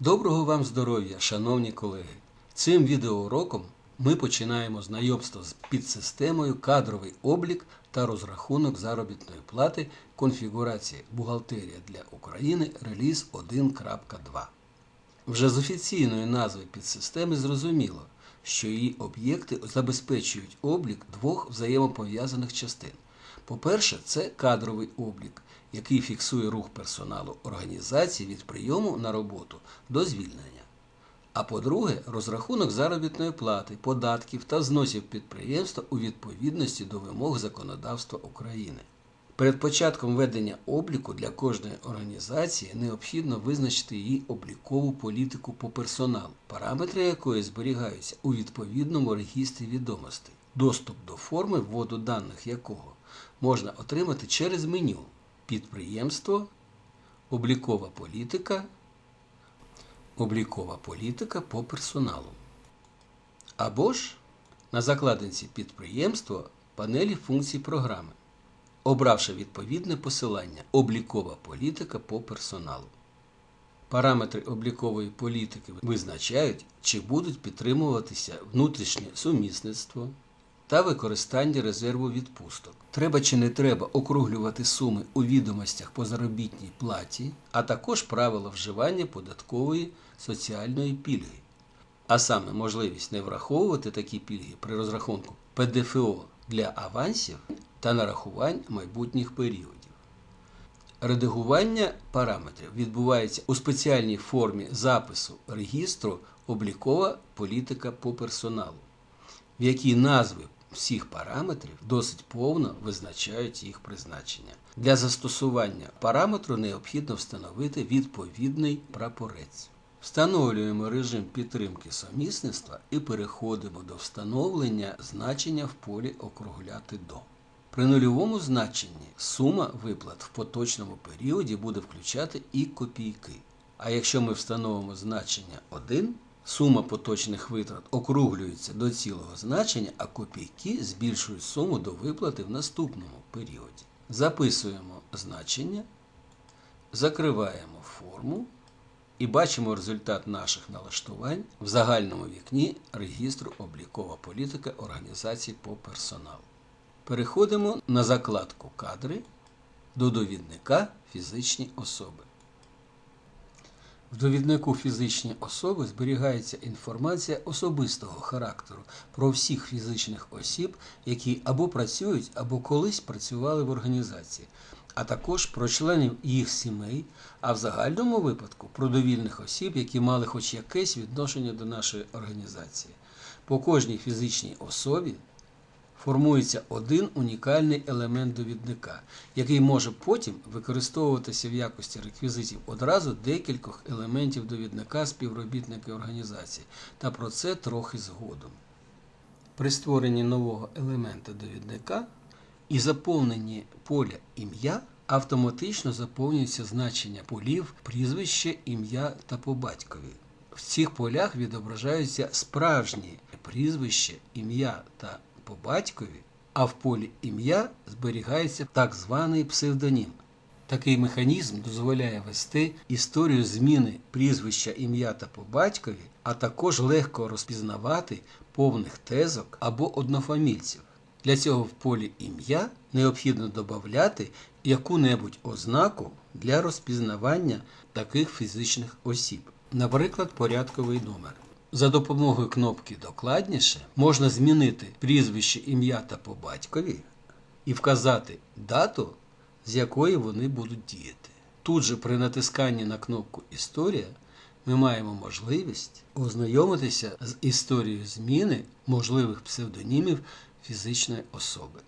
Доброго вам здоров'я, шановні колеги! Цим відеоуроком ми починаємо знайомство з підсистемою кадровий облік та розрахунок заробітної плати конфігурації бухгалтерія для України реліз 1.2. Вже з офіційної назви підсистеми зрозуміло, що її об'єкти забезпечують облік двох взаємопов'язаних частин. По-перше, це кадровий облік, який фіксує рух персоналу організації від прийому на роботу до звільнення. А по-друге, розрахунок заробітної плати, податків та зносів підприємства у відповідності до вимог законодавства України. Перед початком ведення обліку для кожної організації необхідно визначити її облікову політику по персоналу, параметри якої зберігаються у відповідному регістрі відомостей, доступ до форми вводу даних якого можна отримати через меню Підприємство, облікова політика, облікова політика по персоналу. Або ж на закладинці підприємство панелі функцій програми обравши відповідне посилання Облікова політика по персоналу. Параметри облікової політики визначають, чи будуть підтримуватися внутрішнє сумісництво та використання резерву відпусток. Треба чи не треба округлювати суми у відомостях по заробітній платі, а також правила вживання податкової соціальної пільги, а саме можливість не враховувати такі пільги при розрахунку ПДФО для авансів та нарахувань майбутніх періодів. Редагування параметрів відбувається у спеціальній формі запису регістру облікова політика по персоналу, в якій назви всіх параметрів досить повно визначають їх призначення. Для застосування параметру необхідно встановити відповідний прапорець. Встановлюємо режим підтримки сумісництва і переходимо до встановлення значення в полі округляти до. При нульовому значенні сума виплат в поточному періоді буде включати і копійки. А якщо ми встановимо значення 1, сума поточних витрат округлюється до цілого значення, а копійки збільшують суму до виплати в наступному періоді. Записуємо значення, закриваємо форму і бачимо результат наших налаштувань в загальному вікні регістру облікова політика організацій по персоналу. Переходимо на закладку Кадри до довідника Фізичні особи. В довіднику фізичні особи зберігається інформація особистого характеру про всіх фізичних осіб, які або працюють, або колись працювали в організації, а також про членів їх сімей, а в загальному випадку про довільних осіб, які мали хоч якесь відношення до нашої організації. По кожній фізичній особі формується один унікальний елемент довідника, який може потім використовуватися в якості реквізитів одразу декількох елементів довідника співробітники організації, та про це трохи згодом. При створенні нового елемента довідника і заповненні поля ім'я автоматично заповнюється значення полів, прізвище, ім'я та по батькові. В цих полях відображаються справжні прізвище, ім'я та по батькові, а в полі ім'я зберігається так званий псевдонім. Такий механізм дозволяє вести історію зміни прізвища ім'я та по батькові, а також легко розпізнавати повних тезок або однофамільців. Для цього в полі ім'я необхідно додати яку-небудь ознаку для розпізнавання таких фізичних осіб, наприклад, порядковий номер. За допомогою кнопки Докладніше можна змінити прізвище ім'я та по батькові і вказати дату, з якої вони будуть діяти. Тут же при натисканні на кнопку Історія ми маємо можливість ознайомитися з історією зміни можливих псевдонімів фізичної особи.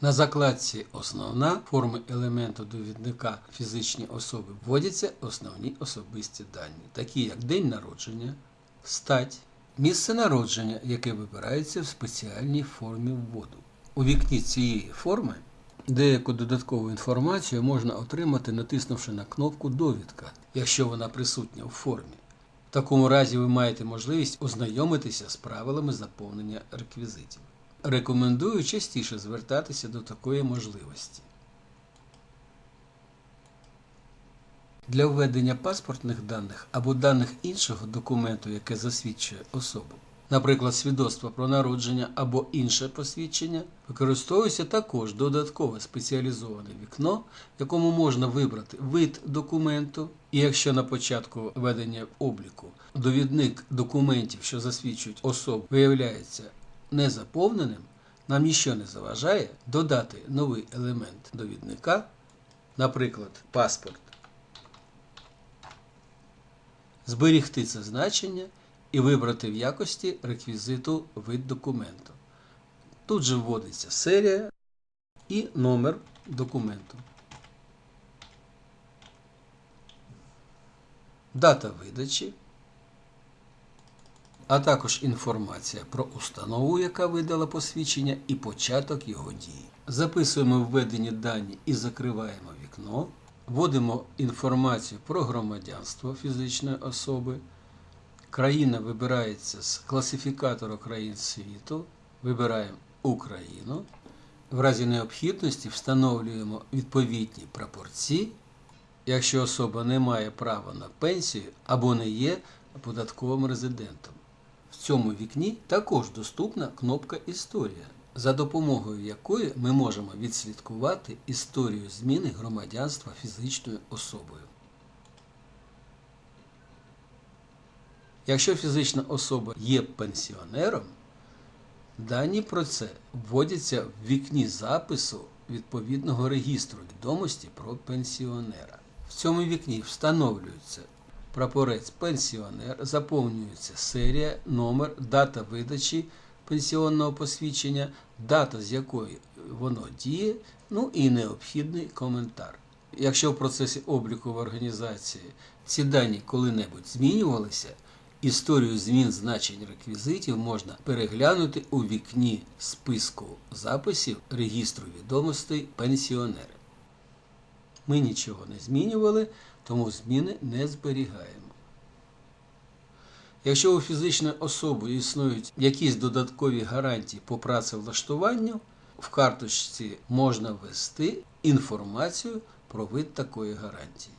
На закладці Основна форми елементу довідника фізичні особи вводяться основні особисті дані, такі як день народження, стать, місце народження, яке вибирається в спеціальній формі вводу. У вікні цієї форми деяку додаткову інформацію можна отримати, натиснувши на кнопку Довідка, якщо вона присутня у формі. В такому разі ви маєте можливість ознайомитися з правилами заповнення реквізитів. Рекомендую частіше звертатися до такої можливості. Для введення паспортних даних або даних іншого документу, яке засвідчує особу, наприклад, свідоцтво про народження або інше посвідчення, використовується також додаткове спеціалізоване вікно, в якому можна вибрати вид документу, і якщо на початку ведення обліку довідник документів, що засвідчують особу, виявляється незаповненим, нам ніщо не заважає додати новий елемент довідника, наприклад, паспорт, зберігти це значення і вибрати в якості реквізиту вид документу. Тут же вводиться серія і номер документу. Дата видачі, а також інформація про установу, яка видала посвідчення, і початок його дії. Записуємо введені дані і закриваємо вікно. Вводимо інформацію про громадянство фізичної особи. Країна вибирається з класифікатору країн світу. Вибираємо Україну. В разі необхідності встановлюємо відповідні прапорці, якщо особа не має права на пенсію або не є податковим резидентом. В цьому вікні також доступна кнопка Історія, за допомогою якої ми можемо відслідкувати історію зміни громадянства фізичною особою. Якщо фізична особа є пенсіонером, дані про це вводяться в вікні запису відповідного регістру відомості про пенсіонера. В цьому вікні встановлюється прапорець пенсіонер, заповнюється серія, номер, дата видачі пенсіонного посвідчення, дата, з якої воно діє, ну і необхідний коментар. Якщо в процесі обліку в організації ці дані коли-небудь змінювалися, історію змін значень реквізитів можна переглянути у вікні списку записів регістру відомостей пенсіонери. Ми нічого не змінювали, тому зміни не зберігаємо. Якщо у фізичної особи існують якісь додаткові гарантії по працевлаштуванню, в карточці можна ввести інформацію про вид такої гарантії.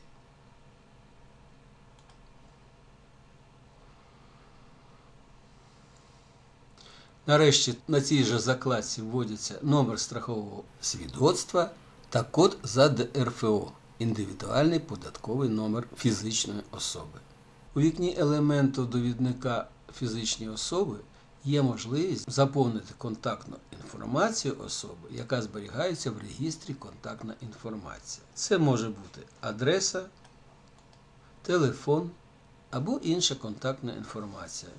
Нарешті на цій же закладці вводиться номер страхового свідоцтва та код за ДРФО індивідуальний податковий номер фізичної особи. У вікні елементу довідника фізичної особи є можливість заповнити контактну інформацію особи, яка зберігається в регістрі контактна інформація. Це може бути адреса, телефон або інша контактна інформація.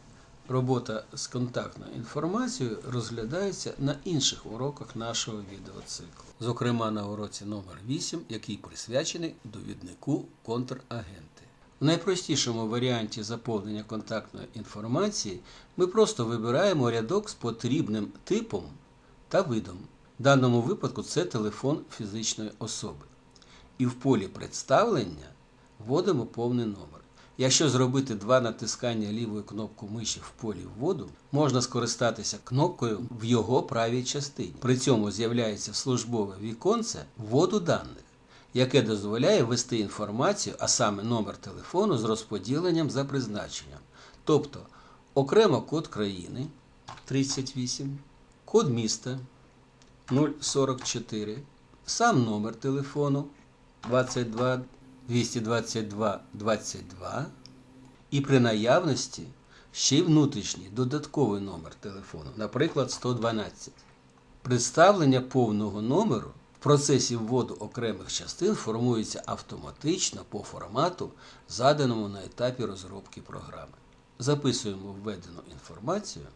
Робота з контактною інформацією розглядається на інших уроках нашого відеоциклу, зокрема на уроці номер 8 який присвячений довіднику контрагенти. В найпростішому варіанті заповнення контактної інформації ми просто вибираємо рядок з потрібним типом та видом. В даному випадку це телефон фізичної особи. І в полі представлення вводимо повний номер. Якщо зробити два натискання лівою кнопкою миші в полі вводу, можна скористатися кнопкою в його правій частині. При цьому з'являється службове віконце вводу даних, яке дозволяє ввести інформацію, а саме номер телефону з розподіленням за призначенням. Тобто окремо код країни 38, код міста 044, сам номер телефону 22. 222 22 і при наявності ще й внутрішній додатковий номер телефону, наприклад, 112. Представлення повного номеру в процесі вводу окремих частин формується автоматично по формату, заданому на етапі розробки програми. Записуємо введену інформацію,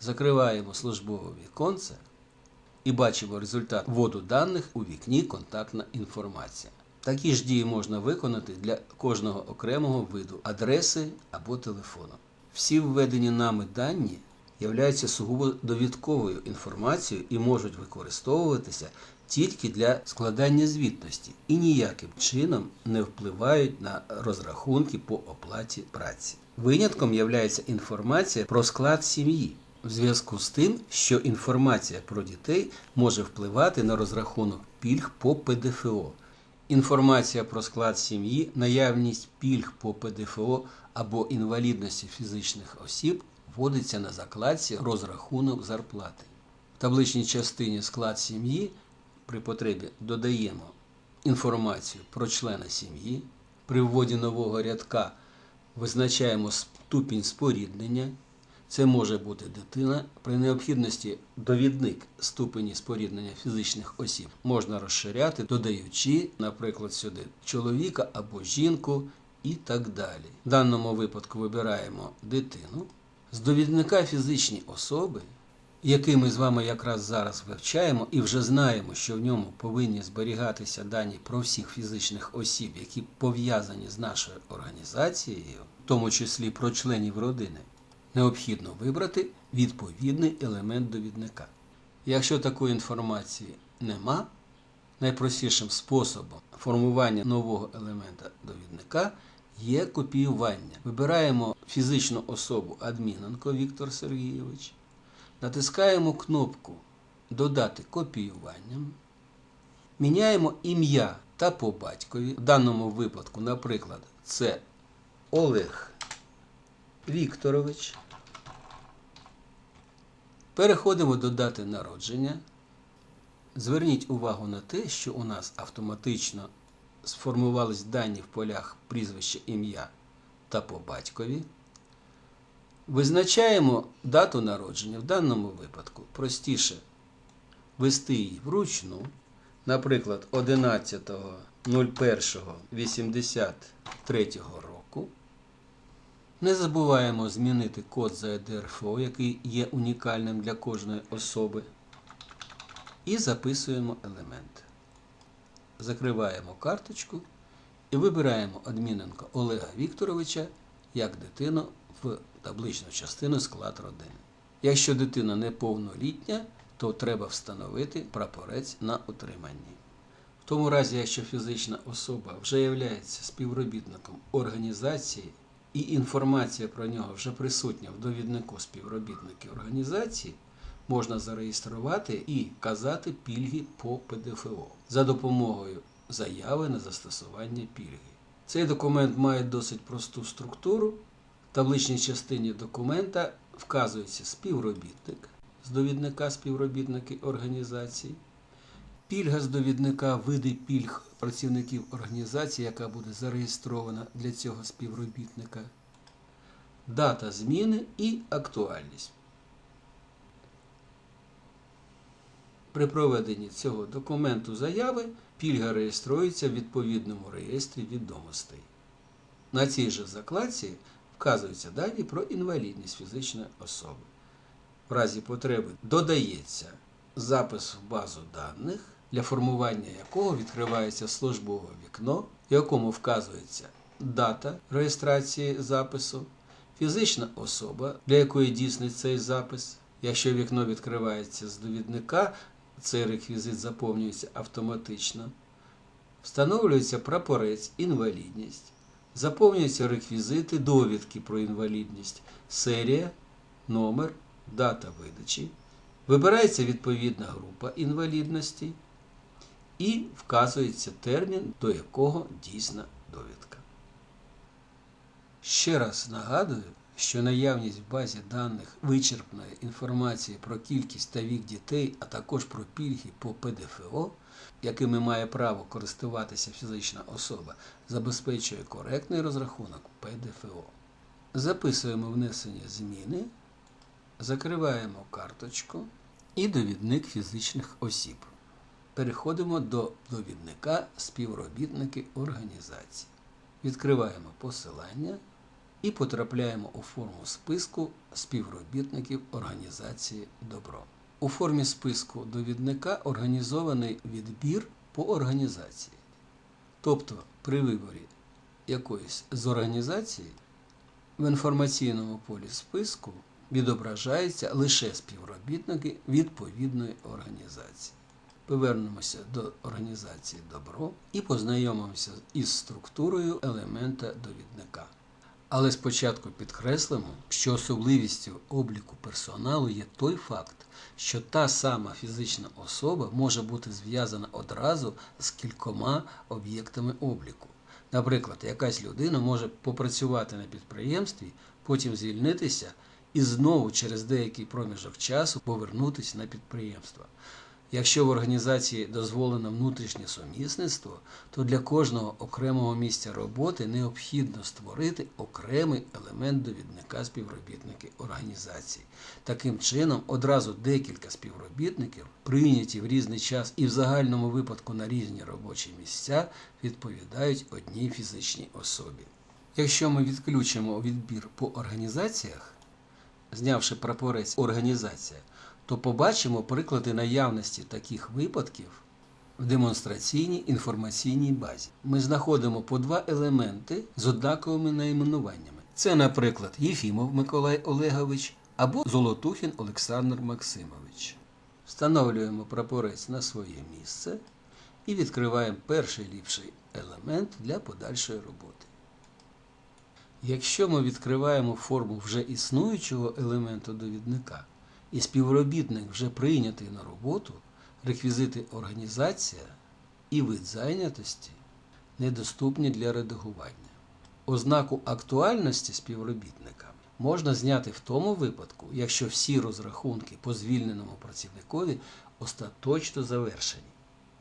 закриваємо службове віконце і бачимо результат вводу даних у вікні Контактна інформація. Такі ж дії можна виконати для кожного окремого виду адреси або телефону. Всі введені нами дані являються сугубо довідковою інформацією і можуть використовуватися тільки для складання звітності і ніяким чином не впливають на розрахунки по оплаті праці. Винятком є інформація про склад сім'ї. В зв'язку з тим, що інформація про дітей може впливати на розрахунок пільг по ПДФО Інформація про склад сім'ї, наявність пільг по ПДФО або інвалідності фізичних осіб вводиться на закладці розрахунок зарплати. В табличній частині склад сім'ї при потребі додаємо інформацію про члена сім'ї. При вводі нового рядка визначаємо ступінь споріднення. Це може бути дитина. При необхідності довідник ступені споріднення фізичних осіб можна розширяти, додаючи, наприклад, сюди чоловіка або жінку і так далі. В даному випадку вибираємо дитину. З довідника фізичні особи, який ми з вами якраз зараз вивчаємо, і вже знаємо, що в ньому повинні зберігатися дані про всіх фізичних осіб, які пов'язані з нашою організацією, в тому числі про членів родини необхідно вибрати відповідний елемент довідника. Якщо такої інформації нема, найпростішим способом формування нового елемента довідника є копіювання. Вибираємо фізичну особу Адміненко Віктор Сергійович, натискаємо кнопку Додати копіюванням, міняємо ім'я та по батькові. В даному випадку, наприклад, це Олег Вікторович. Переходимо до дати народження. Зверніть увагу на те, що у нас автоматично сформувались дані в полях прізвище ім'я та по батькові. Визначаємо дату народження. В даному випадку простіше ввести її вручну. Наприклад, 11.01.83 року. Не забуваємо змінити код за ЕДРФО, який є унікальним для кожної особи. І записуємо елемент. Закриваємо карточку і вибираємо Адміненко Олега Вікторовича як дитину в табличну частину склад родини. Якщо дитина неповнолітня, то треба встановити прапорець на утриманні. В тому разі, якщо фізична особа вже є співробітником організації, і інформація про нього вже присутня в довіднику співробітників організації, можна зареєструвати і казати пільги по ПДФО за допомогою заяви на застосування пільги. Цей документ має досить просту структуру. В табличній частині документа вказується співробітник з довідника співробітники організації. Пільга з довідника види пільг працівників організації, яка буде зареєстрована для цього співробітника, дата зміни і актуальність. При проведенні цього документу заяви пільга реєструється в відповідному реєстрі відомостей. На цій же закладці вказуються дані про інвалідність фізичної особи. В разі потреби додається запис в базу даних, для формування якого відкривається службове вікно, в якому вказується дата реєстрації запису, фізична особа, для якої дійсний цей запис. Якщо вікно відкривається з довідника, цей реквізит заповнюється автоматично. Встановлюється прапорець інвалідність, заповнюються реквізити довідки про інвалідність, серія, номер, дата видачі. Вибирається відповідна група інвалідності і вказується термін, до якого дійсна довідка. Ще раз нагадую, що наявність в базі даних вичерпної інформації про кількість та вік дітей, а також про пільги по ПДФО, якими має право користуватися фізична особа, забезпечує коректний розрахунок ПДФО. Записуємо внесення зміни, закриваємо карточку і довідник фізичних осіб. Переходимо до довідника співробітники організації. Відкриваємо посилання і потрапляємо у форму списку співробітників організації Добро. У формі списку довідника організований відбір по організації. Тобто при виборі якоїсь з організацій в інформаційному полі списку відображаються лише співробітники відповідної організації. Повернемося до організації Добро і познайомимося із структурою елемента довідника. Але спочатку підкреслимо, що особливістю обліку персоналу є той факт, що та сама фізична особа може бути зв'язана одразу з кількома об'єктами обліку. Наприклад, якась людина може попрацювати на підприємстві, потім звільнитися і знову через деякий проміжок часу повернутися на підприємство. Якщо в організації дозволено внутрішнє сумісництво, то для кожного окремого місця роботи необхідно створити окремий елемент довідника співробітники організації. Таким чином, одразу декілька співробітників, прийняті в різний час і в загальному випадку на різні робочі місця, відповідають одній фізичній особі. Якщо ми відключимо відбір по організаціях, знявши прапорець організація, то побачимо приклади наявності таких випадків в демонстраційній інформаційній базі. Ми знаходимо по два елементи з однаковими найменуваннями. Це, наприклад, Єфімов Миколай Олегович або Золотухін Олександр Максимович. Встановлюємо прапорець на своє місце і відкриваємо перший ліпший елемент для подальшої роботи. Якщо ми відкриваємо форму вже існуючого елементу довідника, і співробітник вже прийнятий на роботу, реквізити організація і вид зайнятості недоступні для редагування. Ознаку актуальності співробітника можна зняти в тому випадку, якщо всі розрахунки по звільненому працівникові остаточно завершені.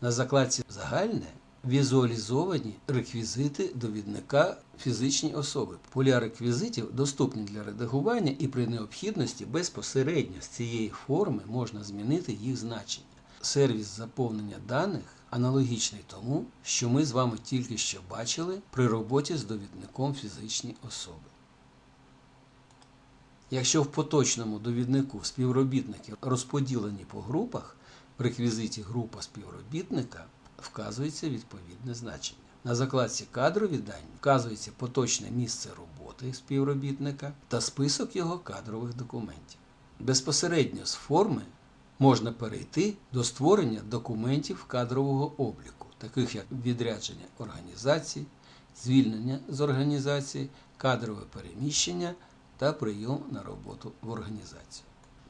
На закладці Загальне візуалізовані реквізити довідника фізичні особи. Поля реквізитів доступні для редагування і при необхідності безпосередньо з цієї форми можна змінити їх значення. Сервіс заповнення даних аналогічний тому, що ми з вами тільки що бачили при роботі з довідником фізичні особи. Якщо в поточному довіднику співробітники розподілені по групах, в реквізиті група співробітника вказується відповідне значення. На закладці кадрові дані вказується поточне місце роботи співробітника та список його кадрових документів. Безпосередньо з форми можна перейти до створення документів кадрового обліку, таких як відрядження організації, звільнення з організації, кадрове переміщення та прийом на роботу в організацію.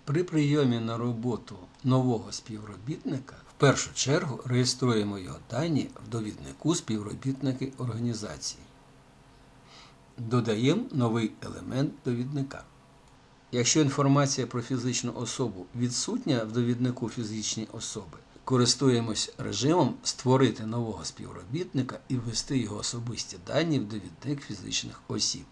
При прийомі на роботу нового співробітника першу чергу реєструємо його дані в довіднику співробітники організації. Додаємо новий елемент довідника. Якщо інформація про фізичну особу відсутня в довіднику фізичні особи, користуємось режимом Створити нового співробітника і ввести його особисті дані в довідник фізичних осіб.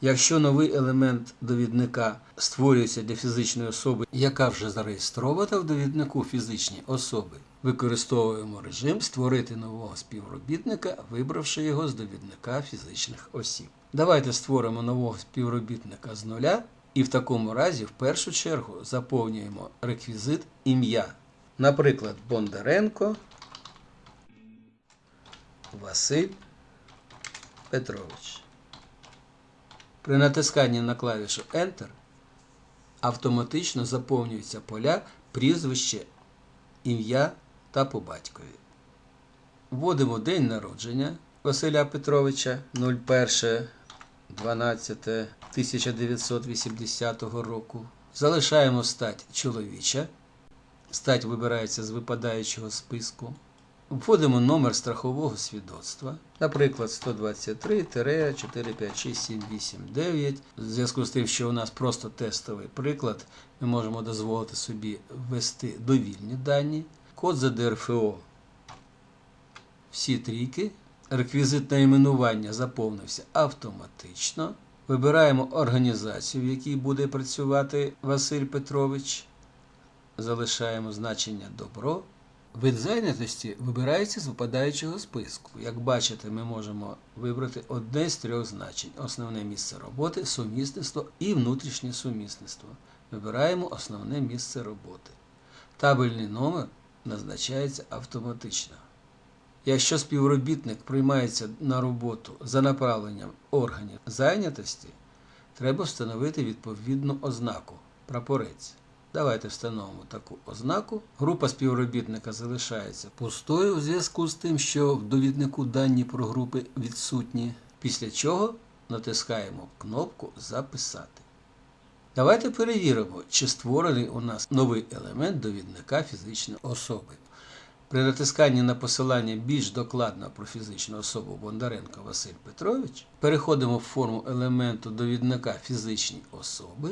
Якщо новий елемент довідника створюється для фізичної особи, яка вже зареєстрована в довіднику фізичні особи, використовуємо режим Створити нового співробітника, вибравши його з довідника фізичних осіб. Давайте створимо нового співробітника з нуля і в такому разі в першу чергу заповнюємо реквізит ім'я. Наприклад, Бондаренко Василь Петрович. При натисканні на клавішу Enter автоматично заповнюються поля прізвище, ім'я та по батькові. Вводимо день народження Василя Петровича 01.12.1980 року. Залишаємо стать чоловіча. Стать вибирається з випадаючого списку. Вводимо номер страхового свідоцтва, наприклад, 123-456-789. В зв'язку з тим, що у нас просто тестовий приклад, ми можемо дозволити собі ввести довільні дані, код за ДРФО. Всі трійки. Реквізит найменування заповнився автоматично. Вибираємо організацію, в якій буде працювати Василь Петрович. Залишаємо значення добро. Вид зайнятості вибирається з випадаючого списку. Як бачите, ми можемо вибрати одне з трьох значень: основне місце роботи, сумісництво і внутрішнє сумісництво. Вибираємо основне місце роботи. Табельний номер назначається автоматично. Якщо співробітник приймається на роботу за направленням органів зайнятості, треба встановити відповідну ознаку прапорець. Давайте встановимо таку ознаку. Група співробітника залишається пустою у зв'язку з тим, що в довіднику дані про групи відсутні. Після чого натискаємо кнопку Записати. Давайте перевіримо, чи створений у нас новий елемент довідника фізичної особи. При натисканні на посилання більш докладно про фізичну особу Бондаренко Василь Петрович переходимо в форму елементу довідника фізичні особи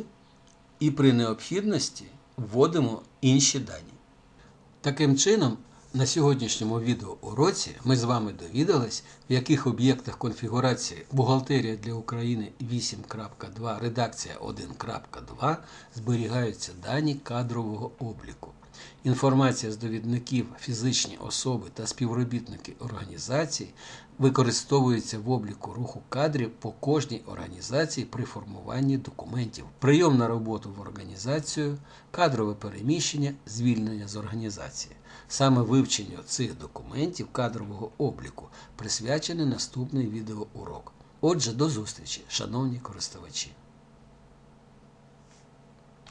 і при необхідності вводимо інші дані. Таким чином, на сьогоднішньому відеоуроці ми з вами довідались, в яких об'єктах конфігурації Бухгалтерія для України 8.2 редакція 1.2 зберігаються дані кадрового обліку. Інформація з довідників фізичні особи та співробітники організацій використовується в обліку руху кадрів по кожній організації при формуванні документів, прийом на роботу в організацію, кадрове переміщення, звільнення з організації. Саме вивченню цих документів кадрового обліку присвячений наступний відеоурок. Отже, до зустрічі, шановні користувачі!